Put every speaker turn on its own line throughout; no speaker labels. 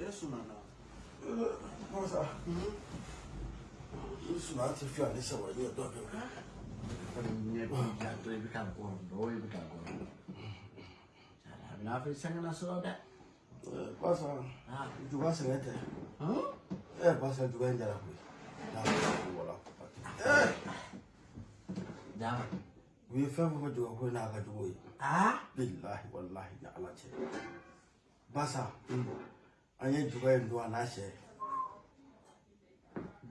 Eso não, não.
Nossa. Isso não te fia nessa hora, eu tô aqui.
Ne bi ka to bi ka ko do bi ka ko. Na fi sanga na so da.
Passa.
Ah.
Juga sengete.
Huh?
Eh, passa juga yang jalan kuy. Nah, wala. Wi fɛn fɔ juga kuy n'a ka jugu ye.
Ah?
Billahi wallahi ni ala cɛ. Basa. An ye juga in don a n'a sɛ.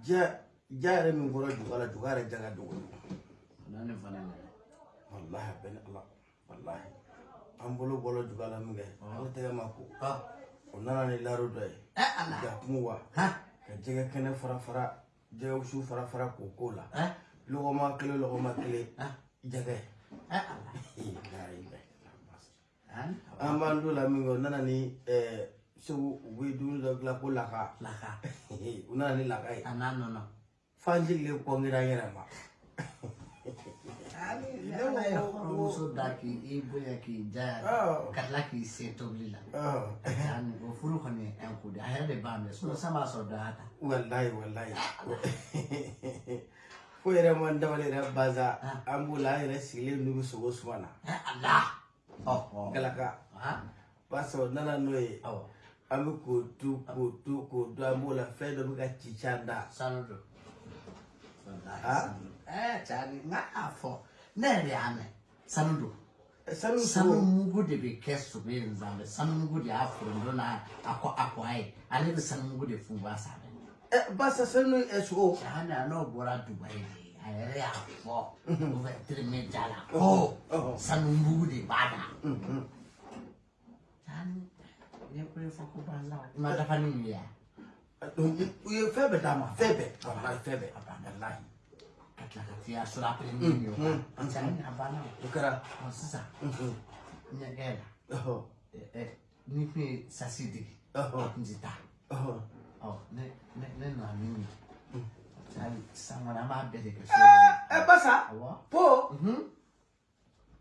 Ja ja yɛrɛ min bɔra juga la juga yɛrɛ jaga dogo.
Na ne fana ne.
Wallahi a bɛ ni ala. Wallahi. An bolo bɔra juga la min kɛ. Ala tɛgɛ ma ko.
Oh.
O nana ni laro dɔ ye.
Eh Allah.
Ja kungo wa.
Ha?
Ka jɛgɛ kɛnɛ fara fara. Jɛgɛ wusu fara fara k'o k'o la.
Eh?
Lɔgɔma kelen lɔgɔma kelen.
Ah.
Jɛgɛ.
Eh
n'a bɛɛ.
An?
b'an to la min kɛ o nana ni ɛɛ segu u bɛ dumuni dɔ dilan ko laka
La ka.
u nana ni laka ye
Ana no no.
fanji le kɔnkira an yɛrɛ ma
ne ye hɔrɔnmuso da k'i bonya k'i jaya
Awɔ.
ka tila k'i se tobili la.
Ɔ,
Ani o furu kɔni ye un coup de a yɛrɛ de b'a mɛn sinon san b'a sɔrɔ dɔ y'a ta.
walayi walayi fo yɛrɛ man dawale yɛrɛ baza an b'o la an yɛrɛ sigilen n'u bɛ sogo suma na galaka
Ah.
basa o nana n'o ye an bɛ k'o tu k'o tu k'o dun an b'o la fɛn dɔ bɛ ka ci ci an da
Sanu do. Wallahi sanu. Eh cari n k'a fɔ ne yɛrɛ y'a mɛn sanu do.
sanu
mugu de bɛ kɛ sogo in sanfɛ sanu mugu de y'a foronto n'a a kɔ a kɔ a ye ale bɛ sanu mugu de funfun a sanfɛ.
Basa sanu ɛ sogo
Cani a n'o bɔra Dubayi de a yɛrɛ y'a fɔ o bɛ terimeja la ko
ɔhɔ.
sanu mugu de b'a la.
Mhm.
Cani i ye ko ye fɔ ko banza o. I ma
d'a
t'i ya sɔrɔ a pere min ye o. Kan. Cani a banna o.
o kɛra
Ɔ sisan
Mhm.
ɲɛgɛn la.
ɔhɔ
ɛ ɛ ni kun ye sasi digi
ɔhɔ
a kun ti taa
ɔhɔ
ɔ ne ne ne
basa
awɔ
po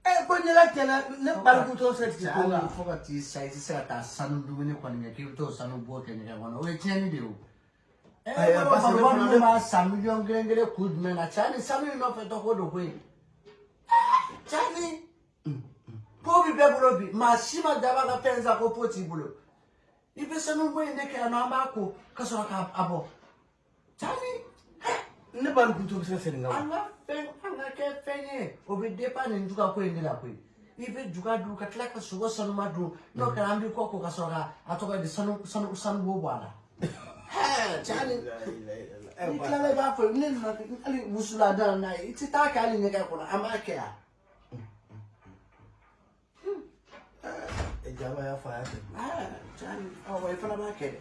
ɛ ko ɲɛgɛn tɛnɛ ne balikutɔ sɛ ti ko
hali
la
fo ka t'i sa i tɛ se ka taa sanu dumuni kɔni kɛ k'i bɛ t'o sanu bɔ kɛ ɲɛgɛn kɔnɔ o ye tiɲɛni de ye o. ɛ
Ayi,
bolo
parce que fana
minnu
ne-
b'a san miliyɔn kelen kelen kun jumɛn na cɛ ni sanu in nɔfɛ tɔ ko don koyi cɛ ni po bi bɛɛ bolo bi maa si ma daba ka fɛn san ko po t'i bolo ibese nomboyendekela nabakho kasora ka abo tani
ne
bani kuntobisenaseninga angakefenye obedepane njuka kwendela kwene ibe juga du ka tila ka sogo sanu ma dun n'o kɛra an b'i kɔ ko ka sɔrɔ ka a tɔgɔ di sanu sanu sanu b'o bɔ a la. cani i tilala i b'a fɔ ne nana hali wusula da la n'a ye i ti taa kɛ hali ɲɛgɛn kɔnɔ an b'a kɛ yan.
Jaba y'a fɔ a y'a kɛ
i fana b'a kɛ dɛ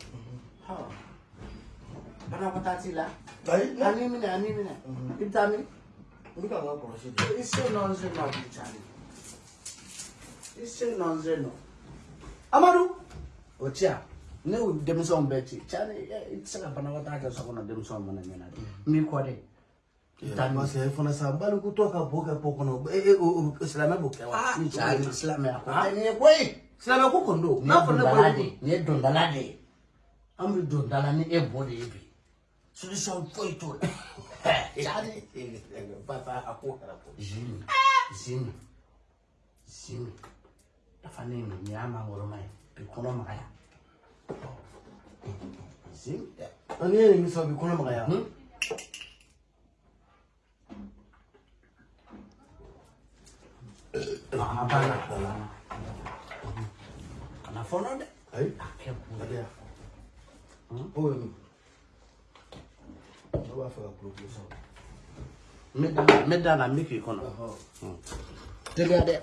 ɔ banakɔtaa t'i la.
Ayi
ani minɛ ani minɛ i bɛ taa min
n bɛ ka n ka kɔlɔsi de
i se nɔnze nɔ bi cani i se nɔnze nɔ amadu o ti yan ne y'o denmisɛnw bɛɛ ci cani i tɛ se ka banakɔtaa kɛ so kɔnɔ denmisɛnw mana ɲɛna dɛ n b'i kɔ dɛ i bɛ taa min
parce que fana sa balikutɔ ka bo kɛ po kɔnɔ o silamɛ b'o kɛ wa
aa
ni
cani
cogo
silamɛya ko tɛ nin ye koyi.
Silamɛ ko kɔni don n'a fɔ ne
de
bolo
ye nin ye dondala de ye an bɛ dondala ni e bɔ de ye bi solution foyi t'o la cari
papa a ko kɛra ko.
Zimi zimi zimi dafa ne nin nin y'a mangoroma ye bi kɔnɔ magaya
ni ye nin sɔrɔ bi kɔnɔ magaya
banna anafonode akekule oyo obafaka kulokulusa medana
miki
kono tegade